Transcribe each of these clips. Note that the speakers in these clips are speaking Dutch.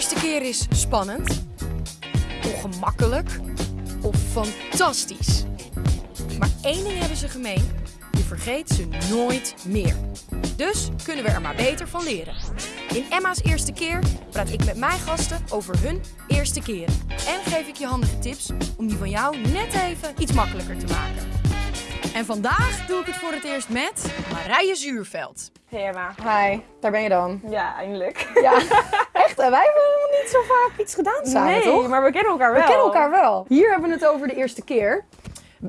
eerste keer is spannend, ongemakkelijk of fantastisch. Maar één ding hebben ze gemeen: je vergeet ze nooit meer. Dus kunnen we er maar beter van leren. In Emma's eerste keer praat ik met mijn gasten over hun eerste keren. En geef ik je handige tips om die van jou net even iets makkelijker te maken. En vandaag doe ik het voor het eerst met Marije Zuurveld. Hey Emma. Hi, daar ben je dan. Ja, eindelijk. Ja, echt. hè? Wij hebben helemaal niet zo vaak iets gedaan samen, nee, toch? maar we kennen elkaar wel. We kennen elkaar wel. Hier hebben we het over de eerste keer.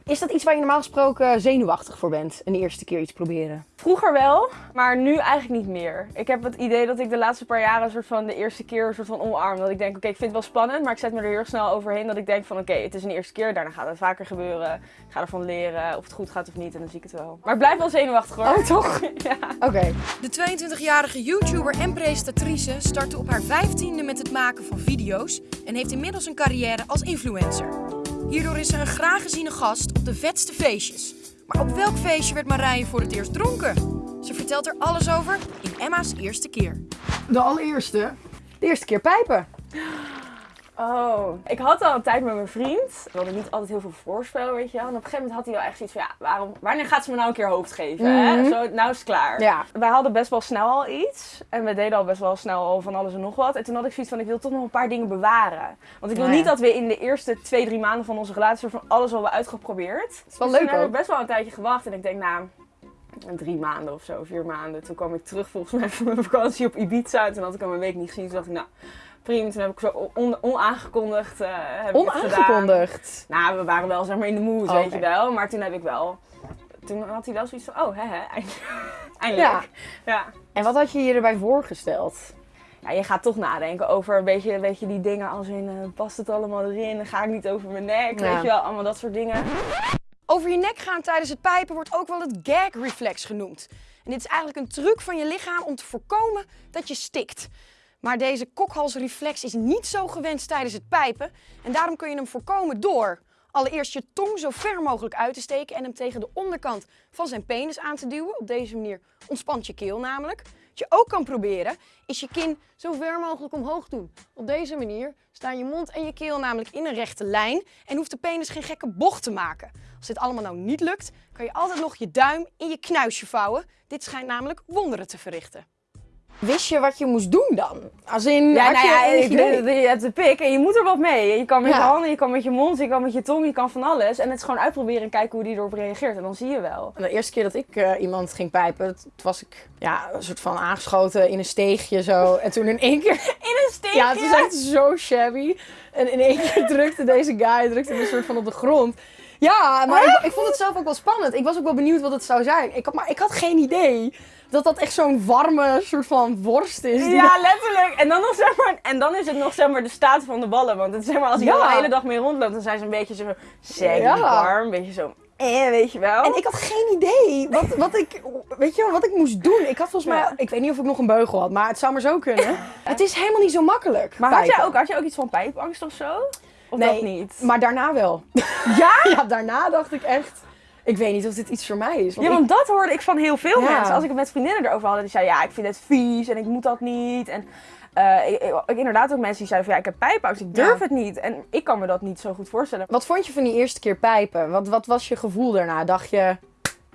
Is dat iets waar je normaal gesproken zenuwachtig voor bent? Een eerste keer iets proberen? Vroeger wel, maar nu eigenlijk niet meer. Ik heb het idee dat ik de laatste paar jaren een soort van de eerste keer een soort van omarm. Dat ik denk, oké, ik vind het wel spannend, maar ik zet me er heel snel overheen. Dat ik denk van, oké, het is een eerste keer, daarna gaat het vaker gebeuren. Ik ga ervan leren of het goed gaat of niet en dan zie ik het wel. Maar ik blijf wel zenuwachtig hoor. Oh, toch? ja. Oké. De 22-jarige YouTuber en presentatrice startte op haar 15e met het maken van video's en heeft inmiddels een carrière als influencer. Hierdoor is ze een graag geziene gast op de vetste feestjes. Maar op welk feestje werd Marije voor het eerst dronken? Ze vertelt er alles over in Emma's eerste keer. De allereerste. De eerste keer pijpen. Oh, ik had al een tijd met mijn vriend. We hadden niet altijd heel veel voorspel, weet je wel. En op een gegeven moment had hij wel echt zoiets van, ja, waarom, wanneer gaat ze me nou een keer hoofd geven? hè? Mhm. Zo, nou is het klaar. Ja. Wij hadden best wel snel al iets. En we deden al best wel snel al van alles en nog wat. En toen had ik zoiets van, ik wil toch nog een paar dingen bewaren. Want ik wil niet dat we in de eerste twee, drie maanden van onze relatie van alles al wel uitgeprobeerd. Dat is wel dus leuk toen heb ik best wel een tijdje gewacht. En ik denk, nou, drie maanden of zo, vier maanden. Toen kwam ik terug volgens mij van mijn vakantie op Ibiza. En toen had ik hem een week niet gezien. Toen dacht ik, nou, prima. Toen heb ik zo on- onaangekondigd eh, heb ik het gedaan. Onaangekondigd. Nou, we waren wel zeg maar in de mood, Oh, weet je wel. Maar toen heb ik wel... Toen had hij wel zoiets van, oh, hè, hè, eindelijk. eindelijk. Ja. En wat had je je erbij voorgesteld? Ja, je gaat toch nadenken over een beetje, een beetje die dingen als in, eh, past het allemaal erin? Ga ik niet over mijn nek? Ja. Weet je wel, allemaal dat soort dingen. Over je nek gaan tijdens het pijpen wordt ook wel het gag reflex genoemd. En dit is eigenlijk een truc van je lichaam om te voorkomen dat je stikt. Maar deze kokhalsreflex is niet zo gewenst tijdens het pijpen. En daarom kun je hem voorkomen door allereerst je tong zo ver mogelijk uit te steken en hem tegen de onderkant van zijn penis aan te duwen. Op deze manier ontspant je keel namelijk. Wat je ook kan proberen is je kin zo ver mogelijk omhoog doen. Op deze manier staan je mond en je keel namelijk in een rechte lijn en hoeft de penis geen gekke bocht te maken. Als dit allemaal nou niet lukt, kan je altijd nog je duim in je knuisje vouwen. Dit schijnt namelijk wonderen te verrichten. Wist je wat je moest doen dan? Als in, Ja, nou je ja, idee? je hebt de pik en je moet er wat mee. Je kan met Ja. je handen, je kan met je mond, je kan met je tong, je kan van alles. En het is gewoon uitproberen en kijken hoe die erop reageert. En dan zie je wel. De eerste keer dat ik eh, iemand ging pijpen, was ik ja, een soort van aangeschoten in een steegje zo. En toen in één keer... In een steekje? Ja, het is echt zo shabby. En in één keer drukte deze guy drukte me een soort van op de grond. Ja, maar ik, ik vond het zelf ook wel spannend. Ik was ook wel benieuwd wat het zou zijn. Ik had, maar ik had geen idee dat dat echt zo'n warme soort van worst is. Ja, letterlijk. En dan, nog, zeg maar, en dan is het nog zeg maar, de staat van de ballen. Want het, zeg maar, als Ja. al de hele dag mee rondloopt, dan zijn ze een beetje zo Ja. warm. Een beetje zo, eh, weet je wel. En ik had geen idee wat, wat, ik, weet je, wel, wat ik moest doen. Ik had volgens mij, ik weet niet of ik nog een beugel had, maar het zou maar zo kunnen. Het is helemaal niet zo makkelijk. maar had jij, ook, had jij ook iets van pijpangst of zo? Of Nee, dat niet? Maar daarna wel. Ja? Ja, daarna dacht ik echt, ik weet niet of dit iets voor mij is. Want Ja, ik- want dat hoorde ik van heel veel Ja. mensen. Als ik het met vriendinnen erover had, die zeiden ja, ik vind het vies en ik moet dat niet. En eh, ik, ik- inderdaad ook mensen die zeiden van ja, ik heb pijpangst, ik durf Ja. het niet. En ik kan me dat niet zo goed voorstellen. Wat vond je van die eerste keer pijpen? Wat, wat was je gevoel daarna? Dacht je,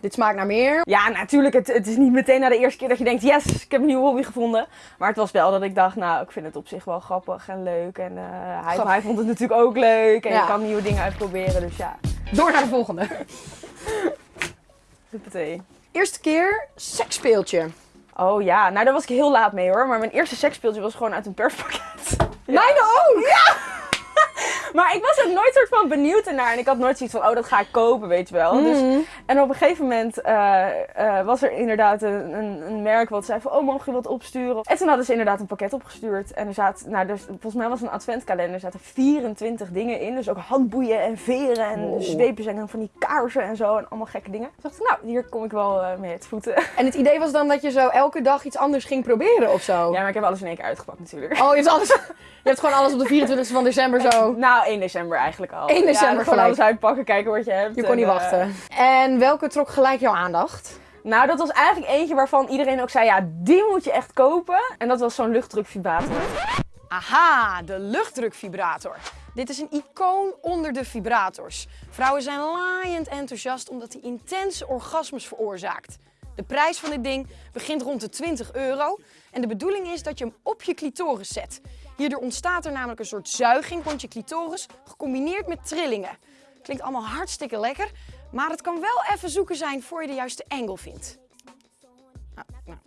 dit smaakt naar meer? Ja, natuurlijk, het, het is niet meteen na de eerste keer dat je denkt, yes, ik heb een nieuwe hobby gevonden. Maar het was wel dat ik dacht, nou, ik vind het op zich wel grappig en leuk. En eh, hij, hij vond het natuurlijk ook leuk. En Ja. je kan nieuwe dingen uitproberen, dus ja. Door naar de volgende. Huppatee. Eerste keer seksspeeltje. Oh ja, nou daar was ik heel laat mee hoor. Maar mijn eerste seksspeeltje was gewoon uit een perspakket. Mijne ook! Maar ik was ook nooit soort van benieuwd ernaar. En ik had nooit zoiets van, oh, dat ga ik kopen, weet je wel. Dus, Mhm. en op een gegeven moment eh, eh, was er inderdaad een, een, een merk wat zei van, oh, mogen je wat opsturen? En toen hadden ze inderdaad een pakket opgestuurd. En er zaten, nou, dus, volgens mij was het een adventkalender. Er zaten 24 dingen in. Dus ook handboeien en veren en Wow. zweepjes en van die kaarsen en zo. En allemaal gekke dingen. Toen dacht ik, nou, hier kom ik wel eh, mee uit voeten. En het idee was dan dat je zo elke dag iets anders ging proberen of zo? Ja, maar ik heb alles in één keer uitgepakt natuurlijk. Oh, je hebt, alles, je hebt gewoon alles op de 24e van december zo. Nou, 1 december eigenlijk al. 1 december ja, gewoon alles uitpakken, kijken wat je hebt. Je kon niet en, eh, wachten. En welke trok gelijk jouw aandacht? Nou, dat was eigenlijk eentje waarvan iedereen ook zei, ja, die moet je echt kopen. En dat was zo'n luchtdrukvibrator. Aha, de luchtdrukvibrator. Dit is een icoon onder de vibrators. Vrouwen zijn laaiend enthousiast omdat hij intense orgasmes veroorzaakt. De prijs van dit ding begint rond de 20 euro en de bedoeling is dat je hem op je clitoris zet. Hierdoor ontstaat er namelijk een soort zuiging rond je clitoris, gecombineerd met trillingen. Klinkt allemaal hartstikke lekker, maar het kan wel even zoeken zijn voor je de juiste angle vindt. Nou, nou.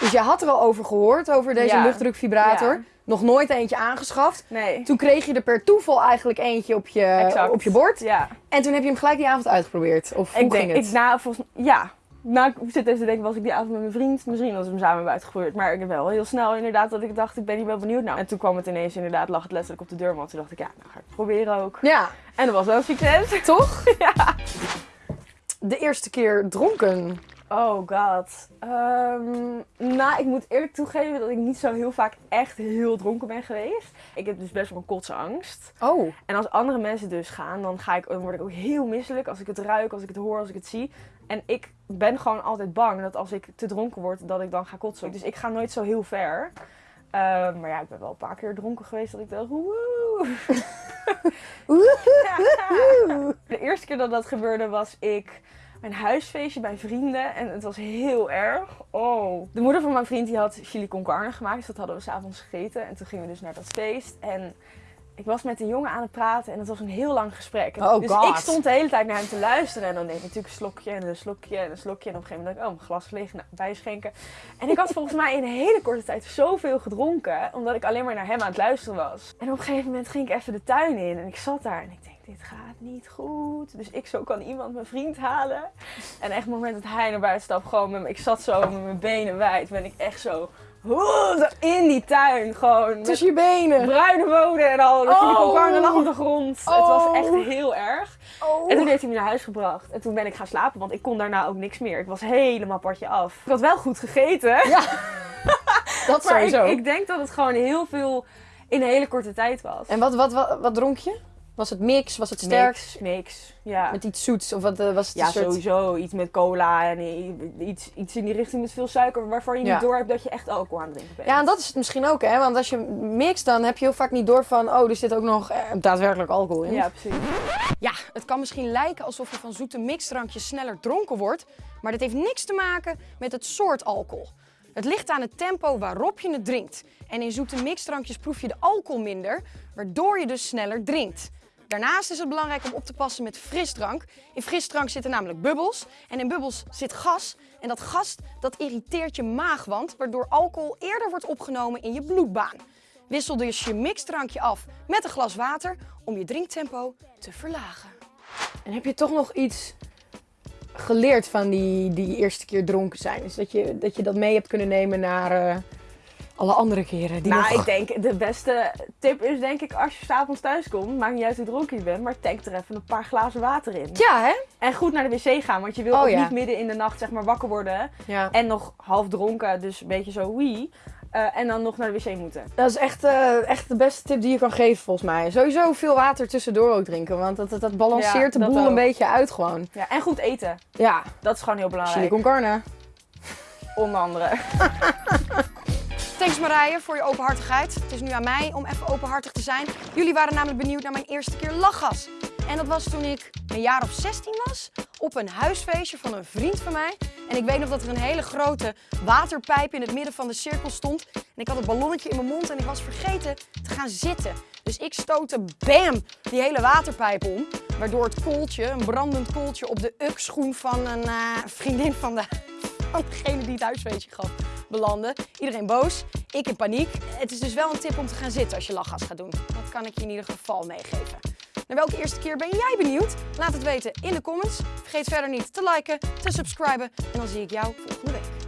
Dus je had er al over gehoord, over deze Ja. luchtdrukvibrator. Ja. Nog nooit eentje aangeschaft. Nee. Toen kreeg je er per toeval eigenlijk eentje op je, Exact. op je bord. Ja. En toen heb je hem gelijk die avond uitgeprobeerd. Of hoe Ik denk, ging het? ik, na, volgens, ja. Nou, ik zit even te denken, was ik die avond met mijn vriend? Misschien was we hem samen hebben uitgeprobeerd. Maar ik heb wel heel snel inderdaad dat ik dacht, ik ben hier wel benieuwd naar. En toen kwam het ineens inderdaad, lag het letterlijk op de deur. Want toen dacht ik, ja, nou ga ik het proberen ook. Ja, En dat was wel een succes. toch? ja. De eerste keer dronken. Oh god. Ehm, nou, ik moet eerlijk toegeven dat ik niet zo heel vaak echt heel dronken ben geweest. Ik heb dus best wel een kotsangst. Oh. En als andere mensen dus gaan, dan, ga ik, dan word ik ook heel misselijk als ik het ruik, als ik het hoor, als ik het zie. En ik ben gewoon altijd bang dat als ik te dronken word, dat ik dan ga kotsen. Dus ik ga nooit zo heel ver. Ehm, maar ja, ik ben wel een paar keer dronken geweest dat ik dacht, woe. De eerste keer dat dat gebeurde was ik een huisfeestje bij vrienden en het was heel erg. Oh. De moeder van mijn vriend die had chili con carne gemaakt, dus dat hadden we s'avonds gegeten. En toen gingen we dus naar dat feest en ik was met een jongen aan het praten en het was een heel lang gesprek. Oh, dus God. ik stond de hele tijd naar hem te luisteren en dan deed ik natuurlijk een slokje en een slokje en een slokje. En op een gegeven moment dacht ik, oh, mijn glas leeg, nou, bijschenken. En ik had volgens mij in een hele korte tijd zoveel gedronken, omdat ik alleen maar naar hem aan het luisteren was. En op een gegeven moment ging ik even de tuin in en ik zat daar en ik denk, dit gaat niet goed. Dus ik zo kan iemand mijn vriend halen. En echt het moment dat hij naar buiten stapt, gewoon met me, ik zat zo met mijn benen wijd, ben ik echt zo, zo in die tuin gewoon. Tussen je benen. bruine woden en al. De Oh. chili con carne lag op de grond. Het was Oh. echt heel erg. Oh. En toen heeft hij me naar huis gebracht. En toen ben ik gaan slapen, want ik kon daarna ook niks meer. Ik was helemaal partje af. Ik had wel goed gegeten. Ja, dat maar ik, sowieso. ik denk dat het gewoon heel veel in een hele korte tijd was. En wat, wat, wat, wat dronk je? Was het mix? Was het sterk? Mix, mix. Ja. Met iets zoets? Of wat, eh, was het Ja, een soort... sowieso. Iets met cola en iets, iets in die richting met veel suiker, waarvan je Ja. niet door hebt dat je echt alcohol aan het drinken bent. Ja, en dat is het misschien ook, hè? Want als je mixt, dan heb je heel vaak niet door van... Oh, er zit ook nog eh, daadwerkelijk alcohol in. Ja, precies. Ja, het kan misschien lijken alsof je van zoete mixdrankjes sneller dronken wordt, maar dat heeft niks te maken met het soort alcohol. Het ligt aan het tempo waarop je het drinkt. En in zoete mixdrankjes proef je de alcohol minder, waardoor je dus sneller drinkt. Daarnaast is het belangrijk om op te passen met frisdrank. In frisdrank zitten namelijk bubbels en in bubbels zit gas. En dat gas dat irriteert je maagwand, waardoor alcohol eerder wordt opgenomen in je bloedbaan. Wissel dus je mixdrankje af met een glas water om je drinktempo te verlagen. En heb je toch nog iets geleerd van die, die eerste keer dronken zijn? Dus dat je dat, je dat mee hebt kunnen nemen naar eh, alle andere keren? Die nou, nog... ik denk de beste tip is denk ik als je s'avonds thuis komt, maakt niet uit hoe dronken je bent, maar tank er even een paar glazen water in. Ja, hè? En goed naar de wc gaan, want je wil Oh, ook ja. niet midden in de nacht zeg maar wakker worden Ja. en nog half dronken, dus een beetje zo wie. en dan nog naar de wc moeten. Dat is echt, eh, echt de beste tip die je kan geven, volgens mij. Sowieso veel water tussendoor ook drinken, want dat, dat, dat balanceert Ja, de boel ook. een beetje uit gewoon. Ja, en goed eten. Ja, Dat is gewoon heel chili belangrijk. con carne. Onder andere. Thanks Marije voor je openhartigheid. Het is nu aan mij om even openhartig te zijn. Jullie waren namelijk benieuwd naar mijn eerste keer lachgas. En dat was toen ik een jaar of 16 was, op een huisfeestje van een vriend van mij. En ik weet nog dat er een hele grote waterpijp in het midden van de cirkel stond. En ik had het ballonnetje in mijn mond en ik was vergeten te gaan zitten. Dus ik stootte bam die hele waterpijp om. Waardoor het kooltje, een brandend kooltje, op de uk-schoen van een eh, vriendin van, de, van degene die het huisfeestje gaf belandde. Iedereen boos, ik in paniek. Het is dus wel een tip om te gaan zitten als je lachgas gaat doen. Dat kan ik je in ieder geval meegeven. Naar welke eerste keer ben jij benieuwd? Laat het weten in de comments. Vergeet verder niet te liken, te subscriben en dan zie ik jou volgende week.